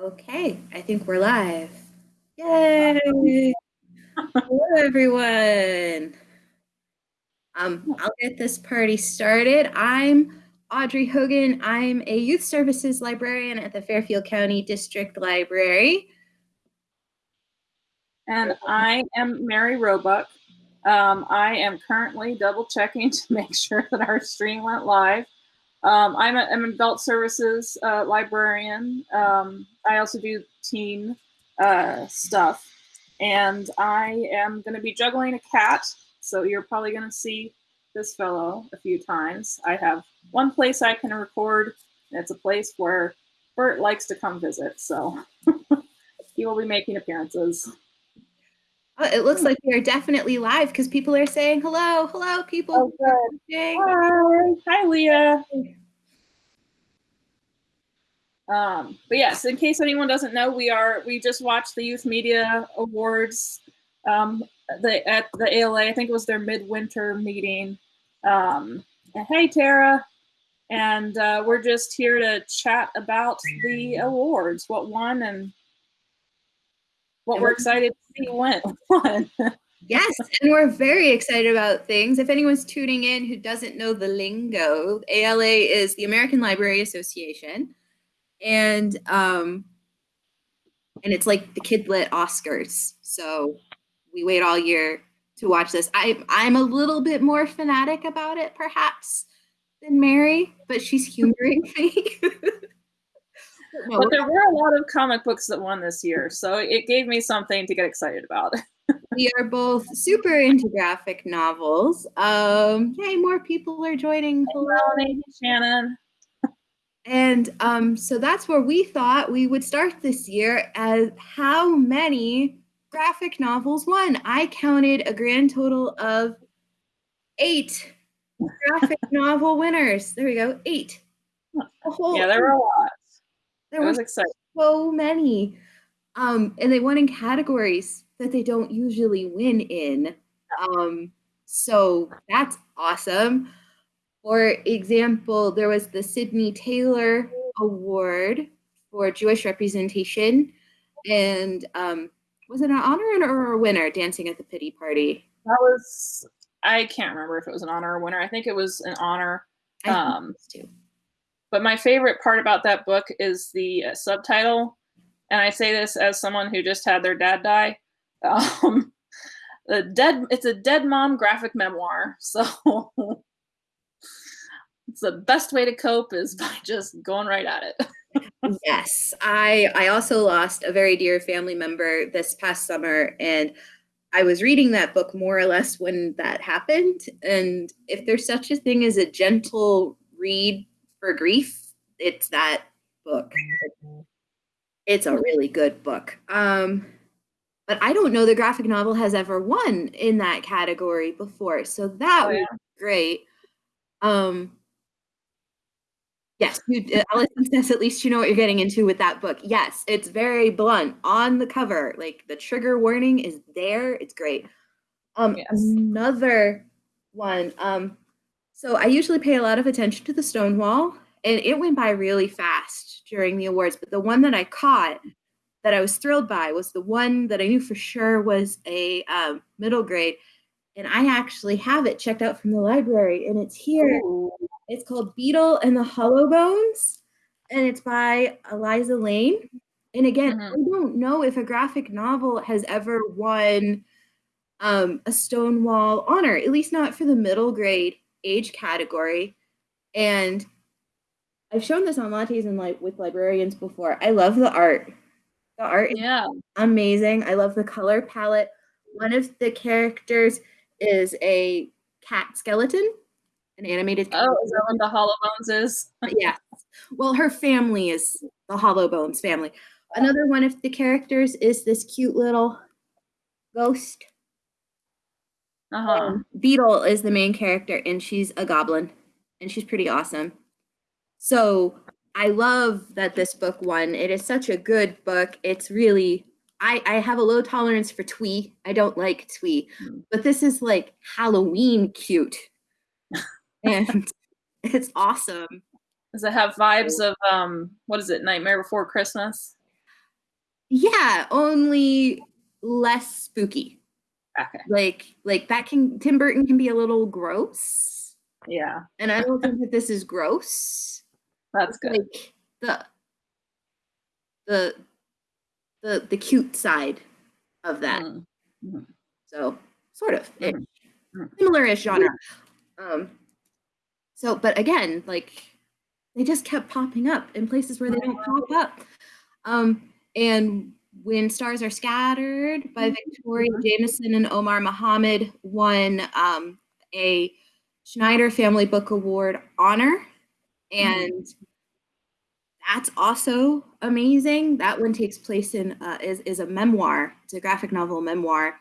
Okay, I think we're live. Yay! Hello, everyone. Um, I'll get this party started. I'm Audrey Hogan. I'm a youth services librarian at the Fairfield County District Library. And I am Mary Roebuck. Um, I am currently double checking to make sure that our stream went live. Um, I'm, a, I'm, an adult services uh, librarian. Um, I also do teen uh, stuff. And I am going to be juggling a cat. So you're probably going to see this fellow a few times. I have one place I can record. And it's a place where Bert likes to come visit. So he will be making appearances. Oh, it looks like we are definitely live because people are saying hello, hello, people. Oh. Hi, hi, Leah. Um, but yes, in case anyone doesn't know, we are we just watched the Youth Media Awards um, the at the ALA. I think it was their midwinter meeting. Um, and hey, Tara, and uh, we're just here to chat about the awards, what won, and what we're excited to see win. yes, and we're very excited about things. If anyone's tuning in who doesn't know the lingo, ALA is the American Library Association, and um, and it's like the Kidlit Oscars. So we wait all year to watch this. I I'm a little bit more fanatic about it, perhaps, than Mary, but she's humoring me. But there were a lot of comic books that won this year, so it gave me something to get excited about. we are both super into graphic novels. Um, yay, more people are joining. Hello, Hello Shannon. And um, so that's where we thought we would start this year as how many graphic novels won. I counted a grand total of eight graphic novel winners. There we go, eight. yeah, there were a lot. There was exciting. so many. Um, and they won in categories that they don't usually win in. Um, so that's awesome. For example, there was the Sydney Taylor Award for Jewish representation. And um, was it an honor or a winner, Dancing at the Pity Party? That was, I can't remember if it was an honor or winner. I think it was an honor. Um, too. But my favorite part about that book is the uh, subtitle. And I say this as someone who just had their dad die. Um, the dead, it's a dead mom graphic memoir. So it's the best way to cope is by just going right at it. yes, I I also lost a very dear family member this past summer, and I was reading that book more or less when that happened. And if there's such a thing as a gentle read for grief, it's that book. It's a really good book. Um, but I don't know the graphic novel has ever won in that category before, so that oh, yeah. was great. Um, yes, you, uh, Allison says at least you know what you're getting into with that book. Yes, it's very blunt on the cover. Like the trigger warning is there. It's great. Um, yes. Another one. Um, so I usually pay a lot of attention to the Stonewall, and it went by really fast during the awards. But the one that I caught that I was thrilled by was the one that I knew for sure was a um, middle grade. And I actually have it checked out from the library, and it's here. Ooh. It's called Beetle and the Hollow Bones, and it's by Aliza Layne. And again, mm-hmm. I don't know if a graphic novel has ever won um, a Stonewall honor, at least not for the middle grade age category. And I've shown this on lattes and like with librarians before. I love the art. The art yeah. amazing. I love the color palette. One of the characters is a cat skeleton, an animated. Oh, is that what the Hollow Bones is? yeah. Well, her family is the Hollow Bones family. Another one of the characters is this cute little ghost uh-huh. Beetle is the main character, and she's a goblin, and she's pretty awesome. So I love that this book won. It is such a good book. It's really I, I have a low tolerance for twee. I don't like twee, mm. but this is like Halloween cute. and it's awesome. Does it have vibes of um what is it, Nightmare Before Christmas? Yeah, only less spooky. Okay. Like like that can Tim Burton can be a little gross. Yeah. And I don't think that this is gross. That's good. Like the the the the cute side of that. Mm. Mhm. So sort of. Mhm. Mhm. similar-ish genre. Um, so, but again, like they just kept popping up in places where they don't pop up. Um, and when stars are scattered by Victoria Mhm. Jamieson and Omar Mohamed won um, a Schneider Family Book Award honor, and that's also amazing. That one takes place in uh, is is a memoir. It's a graphic novel memoir,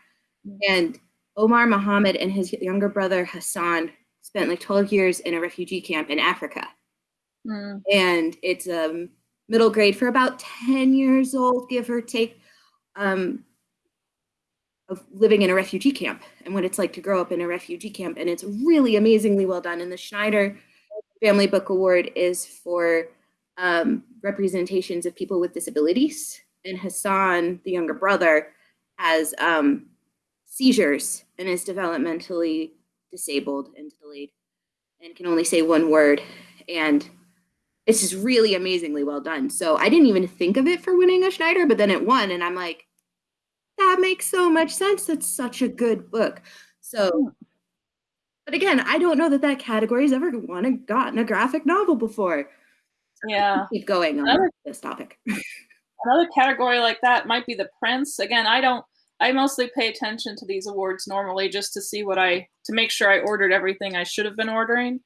and Omar Mohamed and his younger brother Hassan spent like 12 years in a refugee camp in Africa. Mm. And it's um, middle grade for about 10 years old, give or take, um, of living in a refugee camp and what it's like to grow up in a refugee camp. And it's really amazingly well done. And the Schneider Family Book Award is for um, representations of people with disabilities. And Hassan, the younger brother, has um, seizures and is developmentally disabled and delayed and can only say one word. And it's just really amazingly well done. So I didn't even think of it for winning a Schneider, but then it won. And I'm like, that makes so much sense. That's such a good book. So, but again, I don't know that that category's ever won and gotten a graphic novel before. Yeah. Keep going on Another- this topic. Another category like that might be the Printz. Again, I don't. I mostly pay attention to these awards normally just to see what I to make sure I ordered everything I should have been ordering.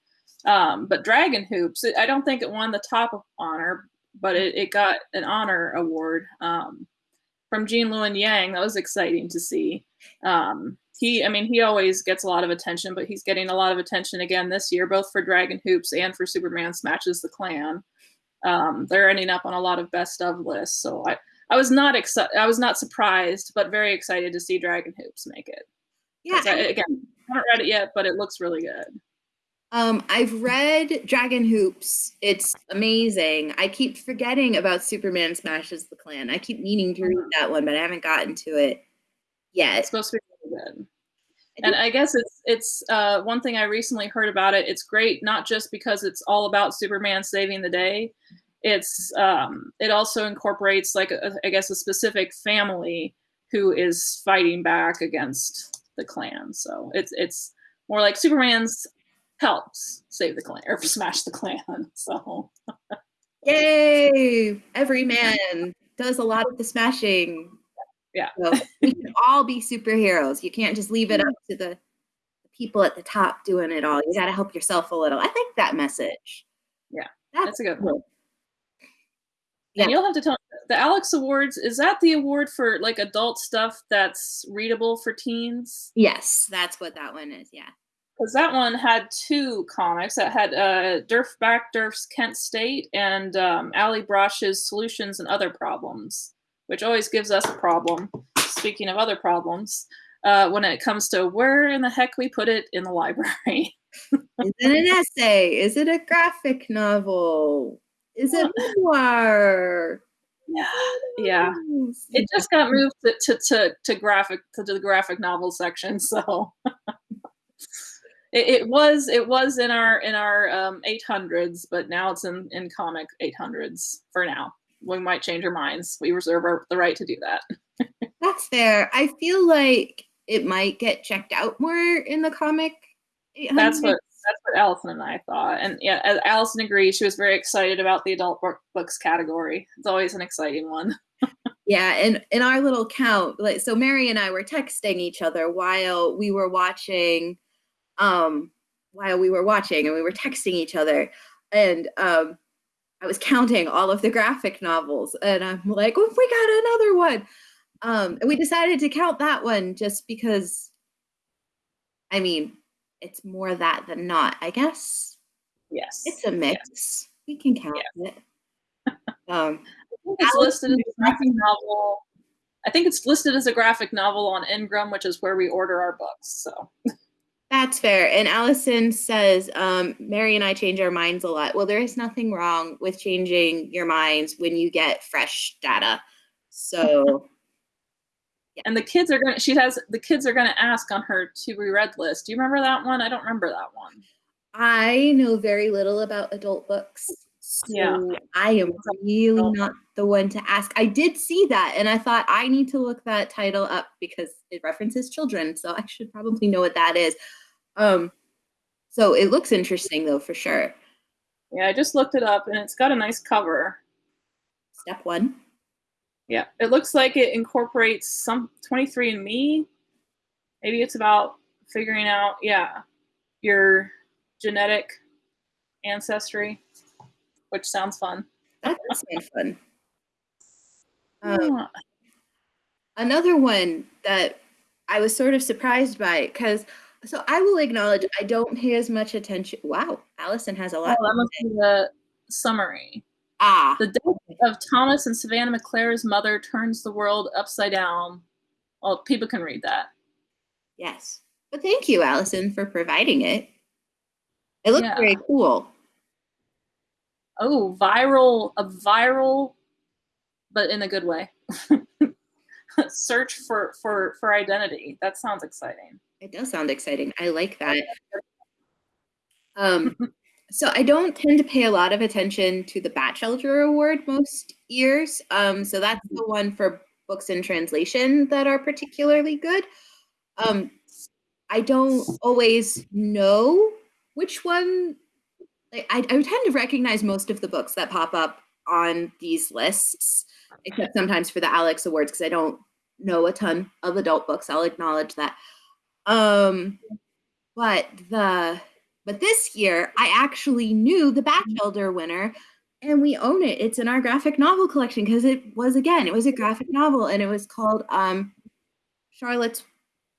Um, but Dragon Hoops, it, I don't think it won the top of honor, but it, it got an honor award um, from Gene Luen Yang. That was exciting to see. Um, he, I mean, he always gets a lot of attention, but he's getting a lot of attention again this year, both for Dragon Hoops and for Superman Smashes the Klan. Um, they're ending up on a lot of best of lists, so I, I was not excited. I was not surprised, but very excited to see Dragon Hoops make it. Yeah, I, again, I haven't read it yet, but it looks really good. Um, I've read Dragon Hoops. It's amazing. I keep forgetting about Superman Smashes the Klan. I keep meaning to read that one, but I haven't gotten to it yet. It's supposed to be really good. And I guess it's it's uh, one thing I recently heard about it. It's great not just because it's all about Superman saving the day. It's um, it also incorporates like a, I guess a specific family who is fighting back against the Klan. So it's it's more like Superman's helps save the Klan or smash the Klan. So Yay! Every man does a lot of the smashing. Yeah. So we can all be superheroes. You can't just leave it up to the, people at the top doing it all. You got to help yourself a little. I like that message. Yeah, That's, that's a good one. Yeah. And you'll have to tell the Alex Awards. Is that the award for like adult stuff that's readable for teens? Yes, that's what that one is. Yeah. Because that one had two comics. That had uh, Derf Backderf's Kent State and um, Allie Brosh's Solutions and Other Problems, which always gives us a problem. Speaking of other problems, uh, when it comes to where in the heck we put it in the library. Is it an essay? Is it a graphic novel? Is it memoir? yeah, yeah. It just got moved to, to, to, to graphic to the graphic novel section, so it, it was it was in our in our um, 800s, but now it's in in comic 800s for now. We might change our minds. We reserve our, the right to do that. That's fair. I feel like it might get checked out more in the comic. That's what that's what Allison and I thought. And yeah, as Allison agrees. She was very excited about the adult book, books category. It's always an exciting one. Yeah, and in our little count, like so Mary and I were texting each other while we were watching um while we were watching and we were texting each other and um I was counting all of the graphic novels and I'm like, oh, we got another one. Um and we decided to count that one just because I mean, it's more that than not, I guess. Yes, It's a mix. We can count it. Um I think it's listed as a graphic novel. I think it's listed as a graphic novel on Ingram, which is where we order our books. So That's fair. And Allison says, um, Mary and I change our minds a lot. Well, there is nothing wrong with changing your minds when you get fresh data So yeah. And the kids are gonna she has the kids are gonna ask on her to be read list. Do you remember that one? I don't remember that one. I know very little about adult books. So yeah. I am really not the one to ask. I did see that and I thought I need to look that title up because it references children. So I should probably know what that is. Um so it looks interesting though for sure. Yeah, I just looked it up and it's got a nice cover. Step one. Yeah, it looks like it incorporates some 23andMe. Maybe it's about figuring out, yeah, your genetic ancestry, which sounds fun. That does sound fun. Um, yeah. Another one that I was sort of surprised by because so I will acknowledge I don't pay as much attention. Wow, Allison has a lot. Oh, that must be the summary. Ah. The death of Thomas and Savannah McClare's mother turns the world upside down. Well, people can read that. Yes. But thank you, Allison, for providing it. It looks yeah. very cool. Oh, viral, a viral, but in a good way. Search for for for identity. That sounds exciting. It does sound exciting. I like that. Um, so I don't tend to pay a lot of attention to the Batchelder Award most years. Um, so that's the one for books in translation that are particularly good. Um, I don't always know which one. Like, I, I tend to recognize most of the books that pop up on these lists, except sometimes for the Alex Awards because I don't know a ton of adult books. I'll acknowledge that. Um, but the but this year, I actually knew the Batchelder winner and we own it. It's in our graphic novel collection because it was again, it was a graphic novel and it was called um Charlotte's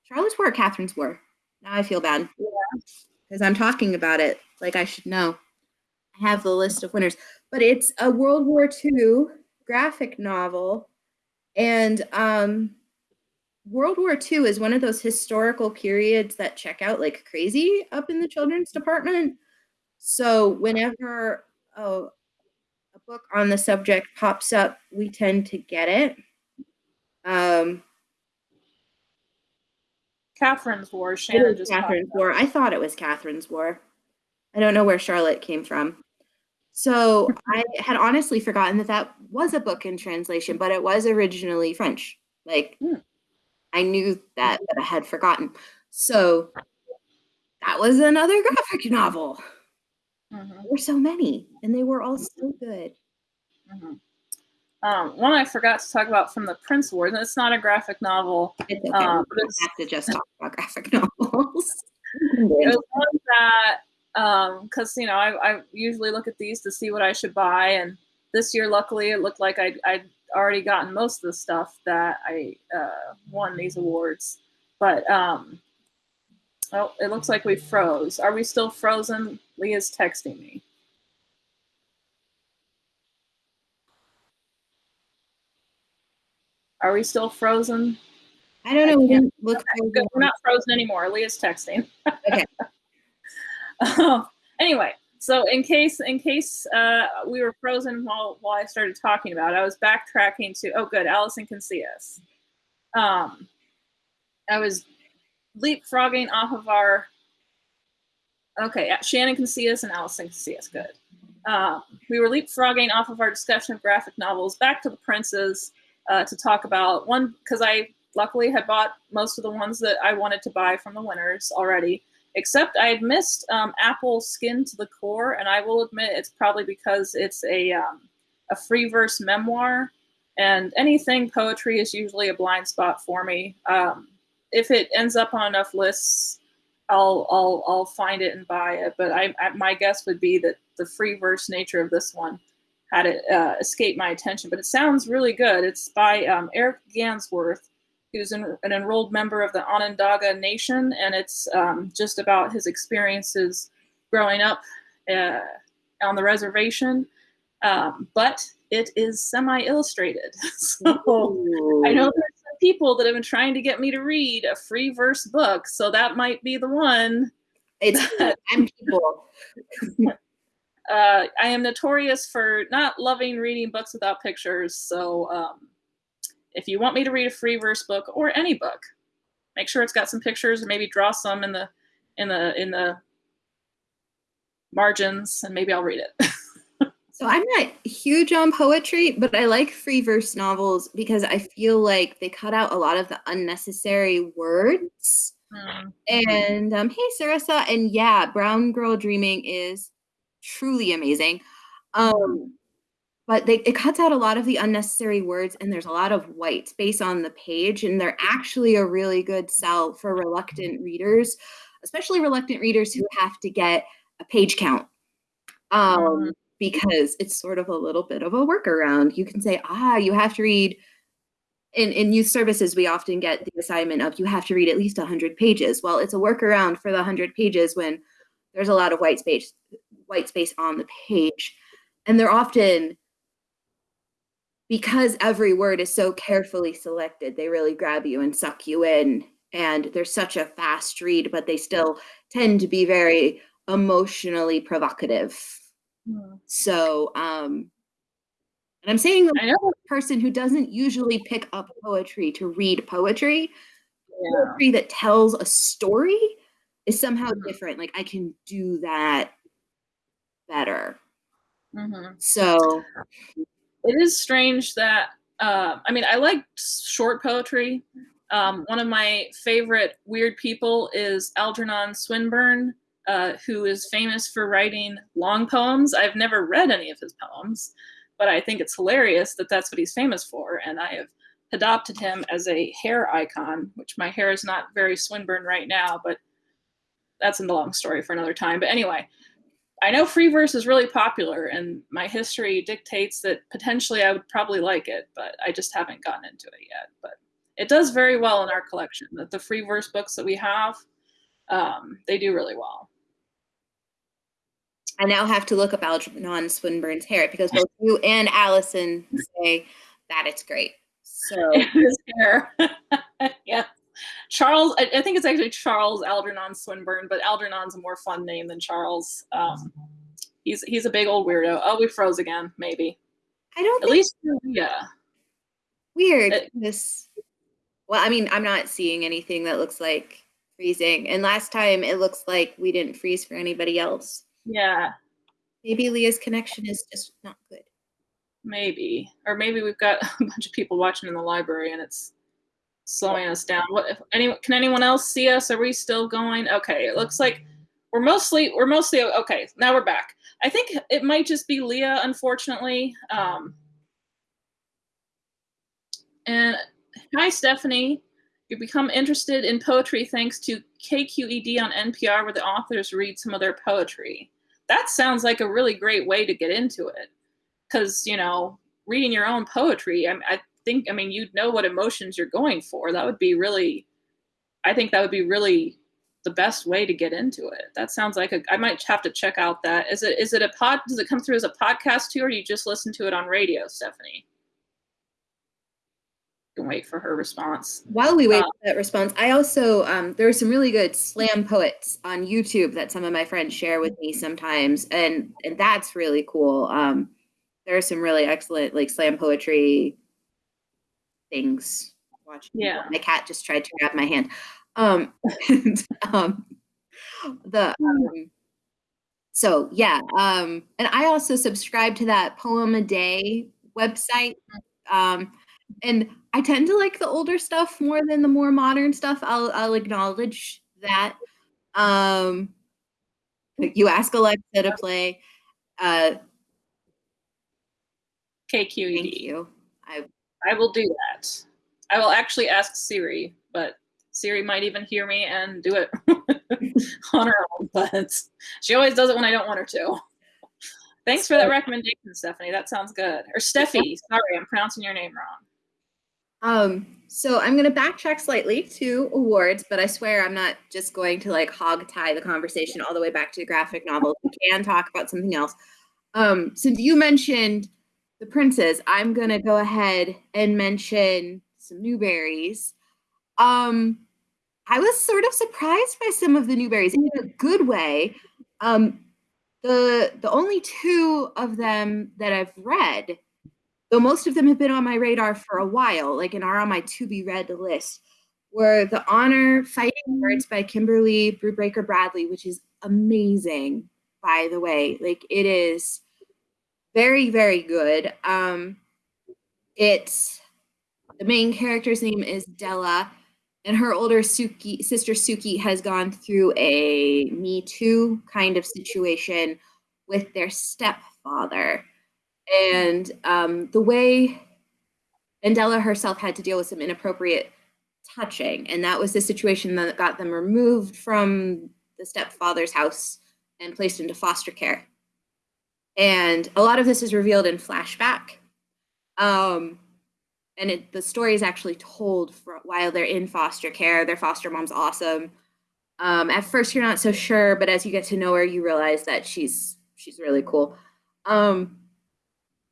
Charlotte's War, Catherine's War. Now I feel bad. Because I'm talking about it like I should know. I have the list of winners. But it's a World War II graphic novel. And um World War II is one of those historical periods that check out like crazy up in the children's department. So whenever oh, a book on the subject pops up, we tend to get it. Um, Catherine's War. Shannon just Catherine's War. I thought it was Catherine's War. I don't know where Charlotte came from. So I had honestly forgotten that that was a book in translation, but it was originally French. Like. Hmm I knew that, but I had forgotten. So that was another graphic novel. Mm-hmm. There were so many, and they were all so good. Mm-hmm. Um, one I forgot to talk about from the Printz Award, and it's not a graphic novel. It's okay. Um, have to just talk about graphic novels. it was one that, because um, you know, I, I, usually look at these to see what I should buy, and this year, luckily, it looked like I, I already gotten most of the stuff that I uh, won these awards. But um, oh, it looks like we froze. Are we still frozen? Leah's texting me. Are we still frozen? I don't know. We didn't look. We're not frozen anymore. Leah's texting. okay. um, anyway, so in case in case uh, we were frozen while while I started talking about it, I was backtracking to oh good, Allison can see us. Um, I was leapfrogging off of our. Okay, Shannon can see us and Allison can see us. Good. Uh, we were leapfrogging off of our discussion of graphic novels back to the Printzes uh, to talk about one because I luckily had bought most of the ones that I wanted to buy from the winners already except I had missed um, Apple Skin to the Core, and I will admit it's probably because it's a um, a free verse memoir, and anything poetry is usually a blind spot for me. Um, if it ends up on enough lists, I'll I'll I'll find it and buy it. But I, I my guess would be that the free verse nature of this one had it uh, escape my attention. But it sounds really good. It's by um, Eric Gansworth who's an, an, enrolled member of the Onondaga Nation, and it's um, just about his experiences growing up uh, on the reservation. Um, but it is semi-illustrated, so Ooh. I know there's some people that have been trying to get me to read a free verse book, so that might be the one. It's I'm people. uh, I am notorious for not loving reading books without pictures, so um, if you want me to read a free verse book or any book, make sure it's got some pictures and maybe draw some in the in the in the margins and maybe I'll read it. so I'm not huge on poetry, but I like free verse novels because I feel like they cut out a lot of the unnecessary words. Mm-hmm. And um, hey, Sarissa, and yeah, Brown Girl Dreaming is truly amazing. Um, but they, it cuts out a lot of the unnecessary words and there's a lot of white space on the page and they're actually a really good sell for reluctant readers especially reluctant readers who have to get a page count um, mm-hmm. because it's sort of a little bit of a workaround you can say ah you have to read in, in youth services we often get the assignment of you have to read at least 100 pages well it's a workaround for the 100 pages when there's a lot of white space white space on the page and they're often because every word is so carefully selected, they really grab you and suck you in. And they're such a fast read, but they still tend to be very emotionally provocative. Mm. So, um, and I'm saying I know. a person who doesn't usually pick up poetry to read poetry, yeah. poetry that tells a story is somehow mm-hmm. different. Like I can do that better. Mm-hmm. So it is strange that uh, I mean I like short poetry. Um, one of my favorite weird people is Algernon Swinburne, uh, who is famous for writing long poems. I've never read any of his poems, but I think it's hilarious that that's what he's famous for, and I have adopted him as a hair icon. Which my hair is not very Swinburne right now, but that's a long story for another time. But anyway, I know free verse is really popular, and my history dictates that potentially I would probably like it, but I just haven't gotten into it yet. But it does very well in our collection. That the free verse books that we have, um, they do really well. I now have to look up Algernon Swinburne's hair because both you and Allison say that it's great. So his hair, yeah. Charles, I, I, think it's actually Charles Algernon Swinburne, but Algernon's a more fun name than Charles. Um, he's he's a big old weirdo. Oh, we froze again. Maybe. I don't. At least yeah. Weird. It, this. Well, I mean, I'm not seeing anything that looks like freezing. And last time it looks like we didn't freeze for anybody else. Yeah. Maybe Leah's connection is just not good. Maybe. Or maybe we've got a bunch of people watching in the library and it's slowing us down. What if any can anyone else see us? Are we still going? Okay, it looks like we're mostly we're mostly okay. Now we're back. I think it might just be Leah, unfortunately. Um, and hi, Stephanie. You become interested in poetry thanks to KQED on NPR, where the authors read some of their poetry. That sounds like a really great way to get into it, because you know, reading your own poetry. I, I think, I mean, you'd know what emotions you're going for. That would be really, I think that would be really the best way to get into it. That sounds like a, I might have to check out that. Is it, is it a pod, does it come through as a podcast too, or do you just listen to it on radio, Stephanie? can wait for her response. While we wait uh, for that response, I also um, there are some really good slam poets on YouTube that some of my friends share with me sometimes, and and that's really cool. Um, there are some really excellent like slam poetry things watching. Yeah. My cat just tried to grab my hand. Um, and, um the um, so yeah, um, and I also subscribe to that poem a day website. Um, and I tend to like the older stuff more than the more modern stuff. I'll I'll acknowledge that. Um, you ask Alexa to play uh KQED. Thank you. I will do that. I will actually ask Siri, but Siri might even hear me and do it on her own. But she always does it when I don't want her to. Thanks for that recommendation, Stephanie. That sounds good. Or Steffi. Sorry, I'm pronouncing your name wrong. Um, so I'm going to backtrack slightly to awards, but I swear I'm not just going to like hog tie the conversation all the way back to the graphic novel. We can talk about something else. Um, since you mentioned the Printzes, I'm gonna go ahead and mention some Newberys. Um, I was sort of surprised by some of the Newberys in a good way. Um, the the only two of them that I've read, though most of them have been on my radar for a while, like and are on my to be read list, were The Honor Fighting Words by Kimberly Brubaker Bradley, which is amazing, by the way. Like it is very, very good. Um, it's the main character's name is Della, and her older Suki, sister Suki has gone through a Me Too kind of situation with their stepfather. And um, the way and Della herself had to deal with some inappropriate touching, and that was the situation that got them removed from the stepfather's house and placed into foster care. And a lot of this is revealed in flashback. Um, and it, the story is actually told for, while they're in foster care. Their foster mom's awesome. Um, at first, you're not so sure, but as you get to know her, you realize that she's she's really cool. Um,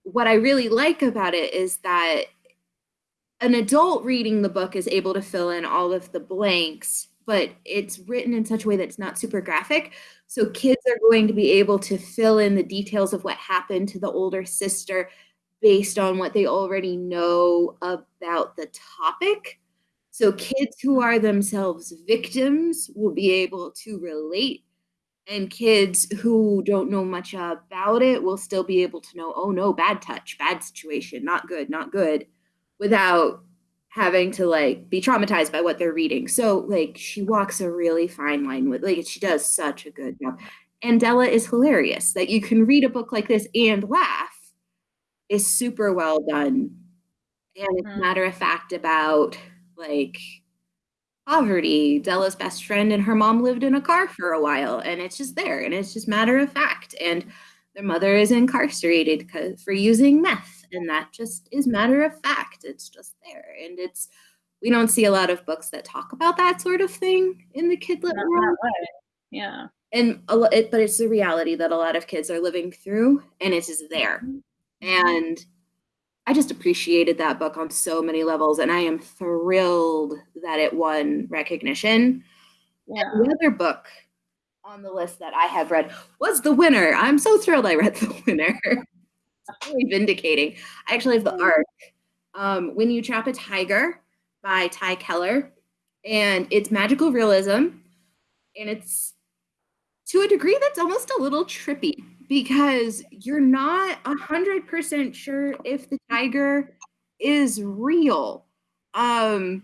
what I really like about it is that an adult reading the book is able to fill in all of the blanks, but it's written in such a way that's not super graphic. So kids are going to be able to fill in the details of what happened to the older sister based on what they already know about the topic. So kids who are themselves victims will be able to relate and kids who don't know much about it will still be able to know, oh no, bad touch, bad situation, not good, not good, without having to like be traumatized by what they're reading. So like she walks a really fine line with like she does such a good job. And Della is hilarious that you can read a book like this and laugh is super well done. And it's mm-hmm. matter of fact about like poverty. Della's best friend and her mom lived in a car for a while, and it's just there, and it's just matter of fact. And their mother is incarcerated for using meth, and that just is matter of fact. It's just there, and it's we don't see a lot of books that talk about that sort of thing in the kidlit Not world. Yeah, and a, it, but it's the reality that a lot of kids are living through, and it is there, mm-hmm. and I just appreciated that book on so many levels, and I am thrilled that it won recognition. Yeah. The other book on the list that I have read was The Winner. I'm so thrilled I read The Winner. really vindicating. I actually have the mm. arc. Um, when You Trap a Tiger by Tae Keller, and it's magical realism, and it's to a degree that's almost a little trippy because you're not a hundred percent sure if the tiger is real. Um,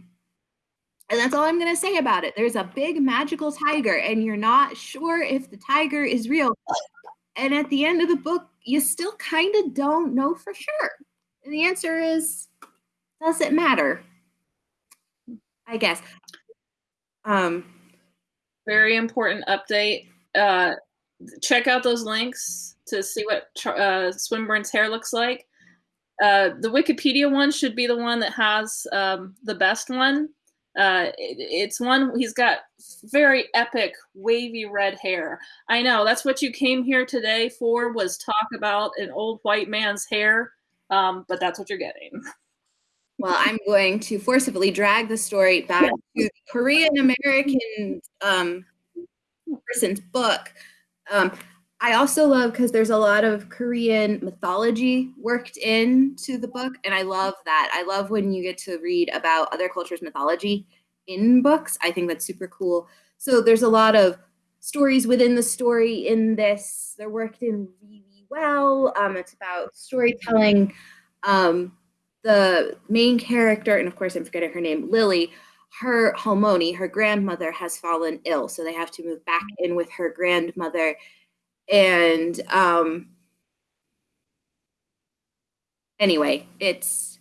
and that's all I'm gonna say about it. There's a big magical tiger, and you're not sure if the tiger is real. And at the end of the book, you still kind of don't know for sure. And the answer is, does it matter? I guess. Um, very important update. Uh, check out those links to see what uh, Swinburne's hair looks like. Uh, the Wikipedia one should be the one that has um, the best one. Uh, it, it's one he's got very epic wavy red hair. I know that's what you came here today for was talk about an old white man's hair, um, but that's what you're getting. Well, I'm going to forcibly drag the story back to the Korean American um, person's book um, I also love because there's a lot of Korean mythology worked into the book, and I love that. I love when you get to read about other cultures' mythology in books. I think that's super cool. So there's a lot of stories within the story in this. They're worked in really well. Um, it's about storytelling. Um, the main character, and of course I'm forgetting her name, Lily, her Halmoni, her grandmother, has fallen ill, so they have to move back in with her grandmother. And um, anyway, it's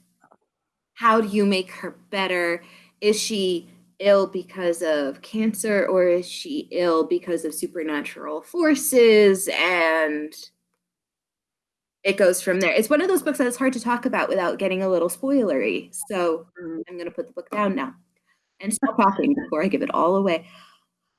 how do you make her better? Is she ill because of cancer or is she ill because of supernatural forces? And it goes from there. It's one of those books that is hard to talk about without getting a little spoilery. So mm-hmm. I'm going to put the book down now and stop talking before I give it all away.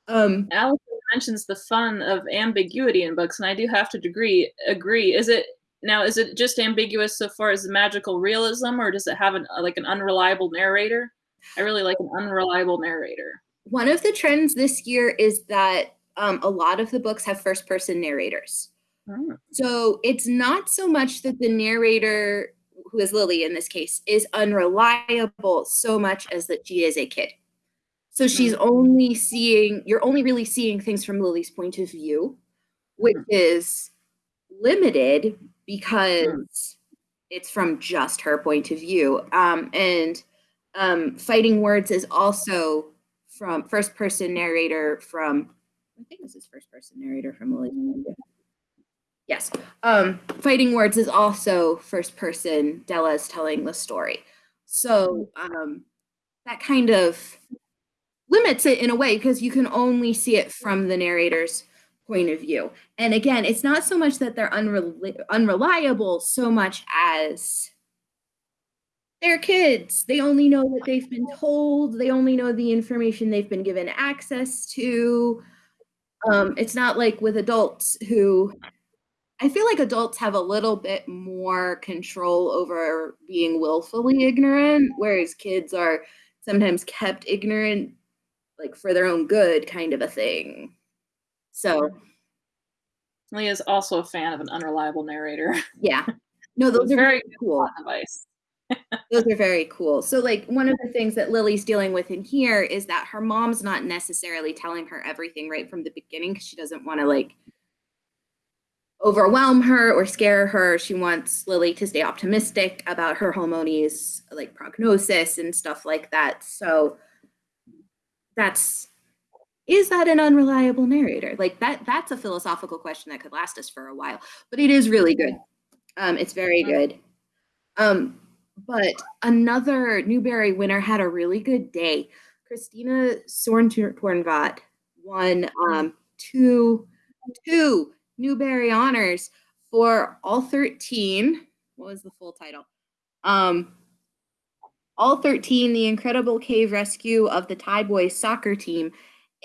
Um, Allison mentions the fun of ambiguity in books, and I do have to agree. Agree. Is it now? Is it just ambiguous so far as the magical realism, or does it have an like an unreliable narrator? I really like an unreliable narrator. One of the trends this year is that um, a lot of the books have first-person narrators. Hmm. So it's not so much that the narrator who is Lily in this case, is unreliable so much as that she is a kid. So she's mm-hmm. only seeing, you're only really seeing things from Lily's point of view, which mm-hmm. is limited because mm-hmm. it's from just her point of view. Um, and um, Fighting Words is also from first person narrator from, I think this is first person narrator from Lily. Yes. Um, Fighting Words is also first person. Della is telling the story. So um, that kind of limits it in a way because you can only see it from the narrator's point of view. And again, it's not so much that they're unreli- unreliable so much as they're kids. They only know what they've been told. They only know the information they've been given access to. Um, it's not like with adults who I feel like adults have a little bit more control over being willfully ignorant, whereas kids are sometimes kept ignorant, like for their own good, kind of a thing. So, Leah is also a fan of an unreliable narrator. Yeah, no, those are very cool. Advice. those are very cool. So, like, one of the things that Lily's dealing with in here is that her mom's not necessarily telling her everything right from the beginning because she doesn't want to like overwhelm her or scare her. She wants Lily to stay optimistic about her Halmoni's like prognosis and stuff like that. So that's is that an unreliable narrator? Like that that's a philosophical question that could last us for a while, but it is really good. Um, it's very good. Um, but another Newbery winner had a really good day. Christina Soontornvat won um, two two Newbery Honors for all 13. What was the full title? Um, all 13, The Incredible Cave Rescue of the Thai Boys Soccer Team,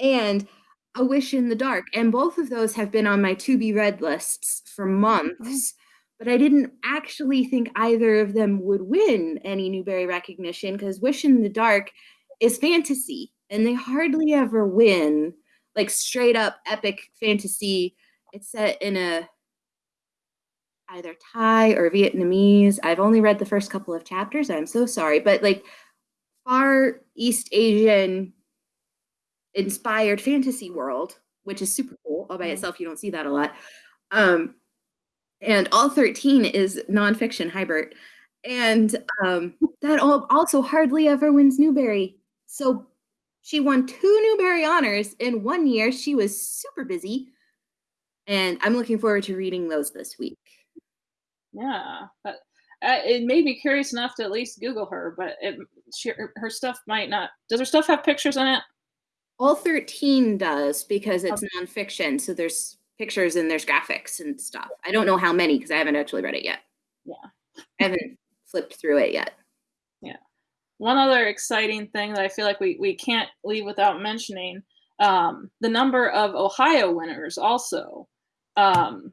and A Wish in the Dark. And both of those have been on my to be read lists for months. Oh. But I didn't actually think either of them would win any Newbery recognition because Wish in the Dark is fantasy and they hardly ever win like straight up epic fantasy it's set in a either Thai or Vietnamese. I've only read the first couple of chapters. I'm so sorry, but like far East Asian inspired fantasy world, which is super cool all by mm-hmm. itself. You don't see that a lot. Um, and all 13 is nonfiction, Hybert. And um, that also hardly ever wins Newbery. So she won two Newbery honors in one year. She was super busy and I'm looking forward to reading those this week. Yeah, but uh, it made me curious enough to at least Google her, but it, she, her stuff might not. Does her stuff have pictures in it? All 13 does because it's okay. nonfiction. So there's pictures and there's graphics and stuff. I don't know how many because I haven't actually read it yet. Yeah. I haven't flipped through it yet. Yeah. One other exciting thing that I feel like we, we can't leave without mentioning um, the number of Ohio winners also. Um,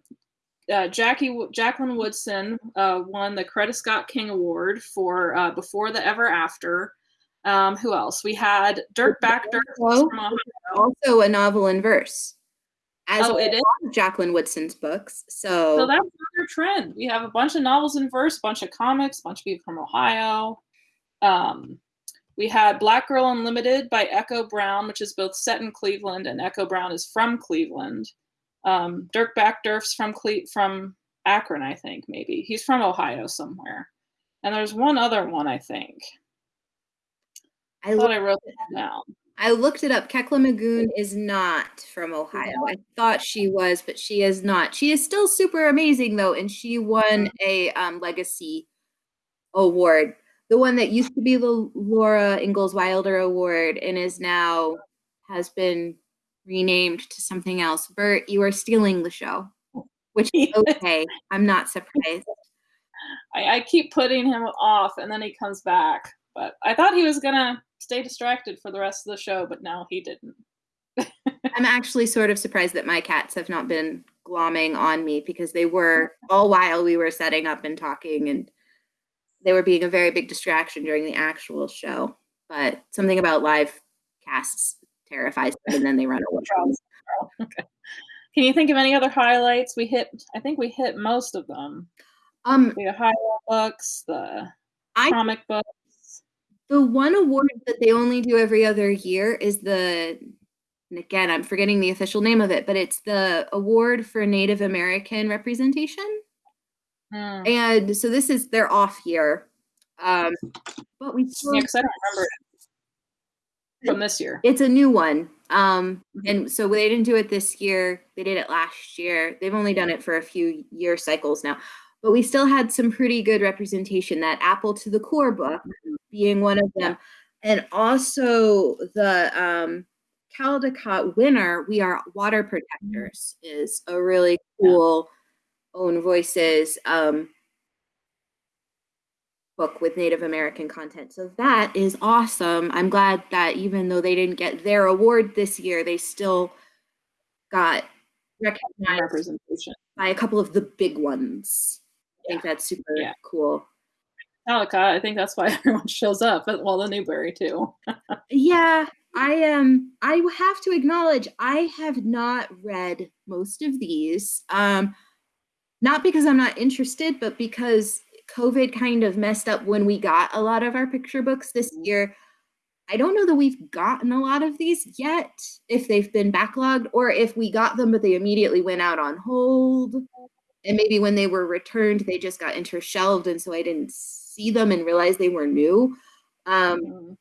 uh, Jackie Jacqueline Woodson uh, won the Coretta Scott King Award for uh, Before the Ever After. Um, who else? We had Derf Backderf also a novel in verse. As oh, it is Jacqueline Woodson's books. So, so that's another trend. We have a bunch of novels in verse, a bunch of comics, a bunch of people from Ohio. Um, we had Black Girl Unlimited by Echo Brown, which is both set in Cleveland and Echo Brown is from Cleveland. Um, Derf Backderf's from Cle- from Akron, I think maybe he's from Ohio somewhere. And there's one other one I think. I, I thought I wrote it down. I looked it up. Kekla Magoon is not from Ohio. I thought she was, but she is not. She is still super amazing though, and she won a um, legacy award, the one that used to be the Laura Ingalls Wilder Award and is now has been renamed to something else. Bert, you are stealing the show, which is okay. I'm not surprised. I, I keep putting him off and then he comes back. But I thought he was going to stay distracted for the rest of the show, but now he didn't. I'm actually sort of surprised that my cats have not been glomming on me because they were all while we were setting up and talking and they were being a very big distraction during the actual show. But something about live casts terrifies them and then they run away. okay. Can you think of any other highlights? We hit, I think we hit most of them. Um, the Ohio books, the I- comic books. The one award that they only do every other year is the, and again, I'm forgetting the official name of it, but it's the award for Native American representation. Mm. And so this is their off year. Um, but we still, Yeah, I don't remember from this year. it's a new one. Um, Mhm. and so they didn't do it this year. They did it last year. They've only done it for a few year cycles now. But we still had some pretty good representation. That Apple to the Core book being one of them, and also the um, Caldecott winner. We are water protectors is a really cool own voices um, book with Native American content. So that is awesome. I'm glad that even though they didn't get their award this year, they still got recognized Representation. by a couple of the big ones. I think that's super Yeah. cool. Caldecott, I think that's why everyone shows up. But well, the Newbery too. Yeah, I am. Um, I have to acknowledge I have not read most of these. Um, not because I'm not interested, but because COVID kind of messed up when we got a lot of our picture books this year. I don't know that we've gotten a lot of these yet, if they've been backlogged or if we got them, but they immediately went out on hold. And maybe when they were returned, they just got intershelved. And so I didn't see them and realize they were new. Um, Mm.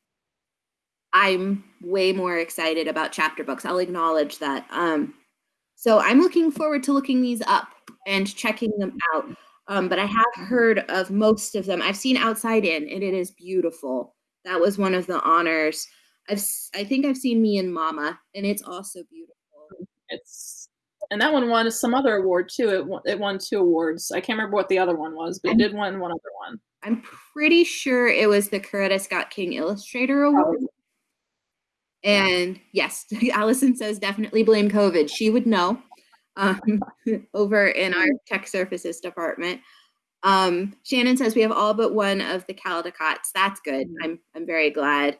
I'm way more excited about chapter books. I'll acknowledge that. Um, so I'm looking forward to looking these up and checking them out. Um, but I have heard of most of them. I've seen Outside In, and it is beautiful. That was one of the honors. I've I think I've seen Me and Mama, and it's also beautiful. It's and that one won some other award too. It won, it won two awards. I can't remember what the other one was, but it did win one other one. I'm pretty sure it was the Coretta Scott King Illustrator Award. And yes, Allison says definitely blame COVID. She would know um, over in our tech services department. Um, Shannon says we have all but one of the Caldecotts. That's good. I'm I'm very glad.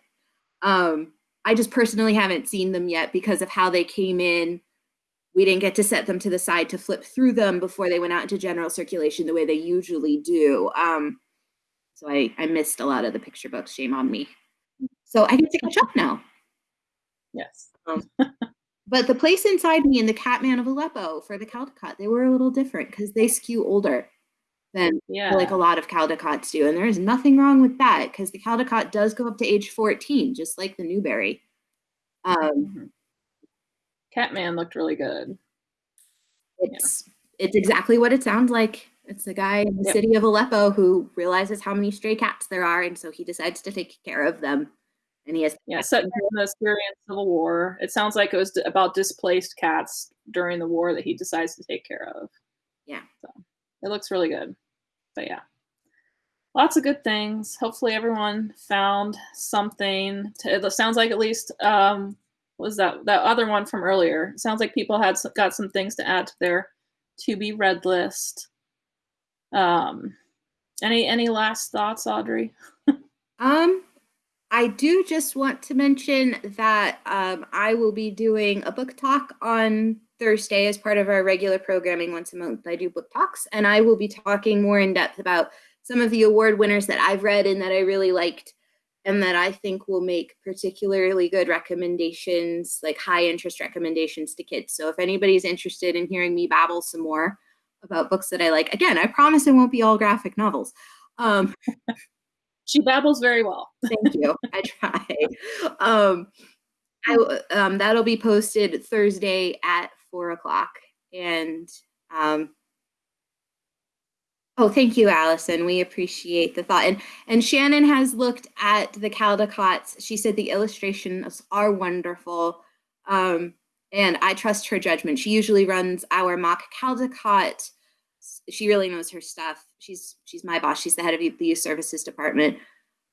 Um, I just personally haven't seen them yet because of how they came in. We didn't get to set them to the side to flip through them before they went out into general circulation the way they usually do. Um, so I, I missed a lot of the picture books. Shame on me. So I get to catch up now. Yes. But the place inside me and the Catman of Aleppo for the Caldecott, they were a little different because they skew older than Yeah. like a lot of Caldecotts do. And there is nothing wrong with that because the Caldecott does go up to age 14, just like the Newbery. Um, Mhm. Catman looked really good. it's it's exactly what it sounds like. It's the guy in the Yep. city of Aleppo who realizes how many stray cats there are, and so he decides to take care of them. And he has Yeah, set during the Syrian Civil War. It sounds like it was about displaced cats during the war that he decides to take care of. Yeah. So it looks really good. But yeah. Lots of good things. Hopefully everyone found something. To, it sounds like at least um what was that that other one from earlier. It sounds like people had got some things to add to their to be read list. Um any any last thoughts, Audrey? Um, I do just want to mention that um, I will be doing a book talk on Thursday as part of our regular programming once a month. I do book talks, and I will be talking more in depth about some of the award winners that I've read and that I really liked, and that I think will make particularly good recommendations, like high interest recommendations to kids. So if anybody's interested in hearing me babble some more about books that I like, again, I promise it won't be all graphic novels. Um, She babbles very well. Thank you. I try. Um, I um, that'll be posted Thursday at four o'clock. And um, oh, thank you, Allison. We appreciate the thought. And and Shannon has looked at the Caldecotts. She said the illustrations are wonderful. Um, and I trust her judgment. She usually runs our mock Caldecott. She really knows her stuff. She's she's my boss. She's the head of the youth services department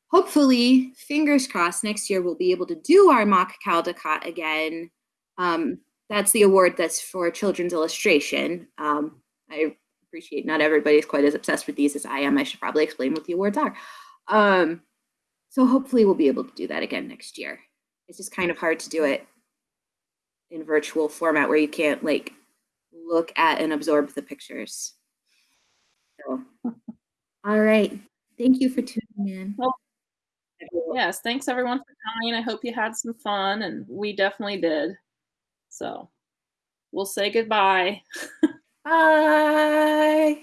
hopefully, fingers crossed, next year we'll be able to do our mock Caldecott again. Um, that's the award that's for children's illustration. Um, I appreciate not everybody's quite as obsessed with these as I am. I should probably explain what the awards are. Um, so hopefully we'll be able to do that again next year. It's just kind of hard to do it in virtual format where you can't like look at and absorb the pictures. Wonderful. All right. Thank you for tuning in. Well, yes, thanks everyone for coming. I hope you had some fun, and we definitely did. So we'll say goodbye. Bye.